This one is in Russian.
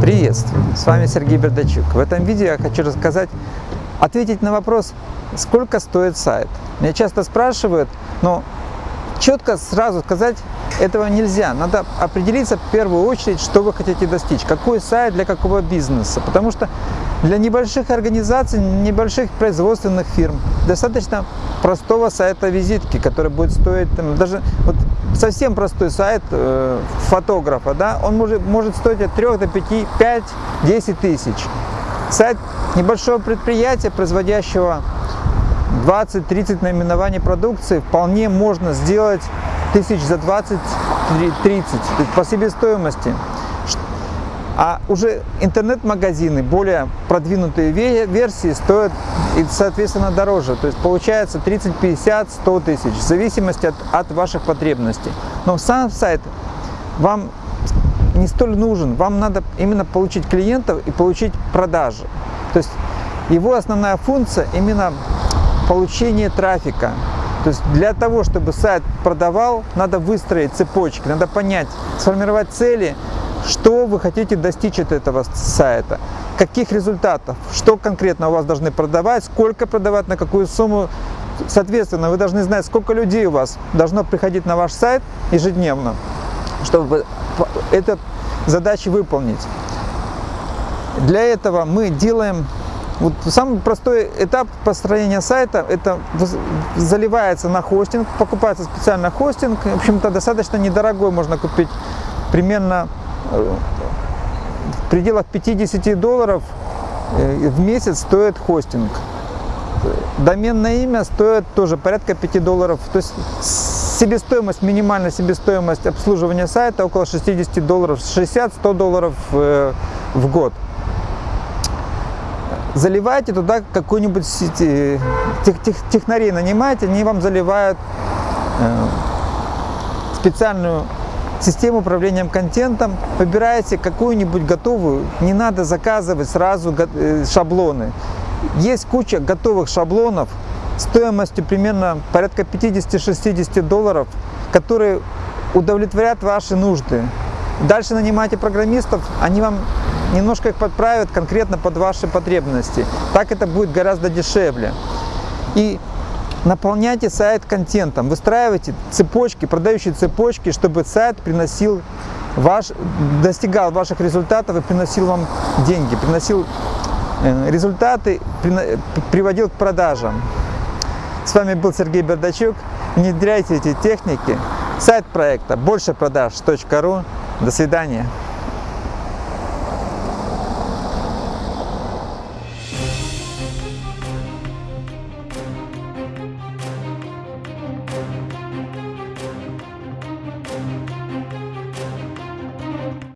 Приветствую! С вами Сергей Бердачук. В этом видео я хочу рассказать, ответить на вопрос, сколько стоит сайт. Меня часто спрашивают, но четко сразу сказать этого нельзя. Надо определиться в первую очередь, что вы хотите достичь, какой сайт для какого бизнеса. Потому что для небольших организаций, небольших производственных фирм достаточно простого сайта визитки, который будет стоить там, даже вот совсем простой сайт э, фотографа, да, он может, может стоить от 3 до 5, 5, 10 тысяч. Сайт небольшого предприятия, производящего 20-30 наименований продукции, вполне можно сделать тысяч за 20-30 по себестоимости. А уже интернет-магазины, более продвинутые версии стоят, и, соответственно, дороже. То есть получается 30, 50, 100 тысяч, в зависимости от, от ваших потребностей. Но сам сайт вам не столь нужен. Вам надо именно получить клиентов и получить продажи. То есть его основная функция именно получение трафика. То есть для того, чтобы сайт продавал, надо выстроить цепочки, надо понять, сформировать цели, что вы хотите достичь от этого сайта, каких результатов, что конкретно у вас должны продавать, сколько продавать, на какую сумму. Соответственно, вы должны знать, сколько людей у вас должно приходить на ваш сайт ежедневно, чтобы эту задачу выполнить. Для этого мы делаем вот самый простой этап построения сайта, это заливается на хостинг, покупается специально хостинг, в общем-то достаточно недорогой можно купить, примерно в пределах 50 долларов э, в месяц стоит хостинг. Доменное имя стоит тоже порядка 5 долларов. То есть себестоимость, минимальная себестоимость обслуживания сайта около 60 долларов, 60-100 долларов э, в год. Заливайте туда какую-нибудь тех, тех, технарей нанимайте, они вам заливают э, специальную систему управления контентом, выбираете какую-нибудь готовую, не надо заказывать сразу э, шаблоны. Есть куча готовых шаблонов стоимостью примерно порядка 50-60 долларов, которые удовлетворят ваши нужды. Дальше нанимайте программистов, они вам немножко их подправят конкретно под ваши потребности. Так это будет гораздо дешевле. И наполняйте сайт контентом, выстраивайте цепочки, продающие цепочки, чтобы сайт приносил ваш, достигал ваших результатов и приносил вам деньги, приносил э, результаты, приводил к продажам. С вами был Сергей Бердачук. Внедряйте эти техники. Сайт проекта большепродаж.ру. До свидания.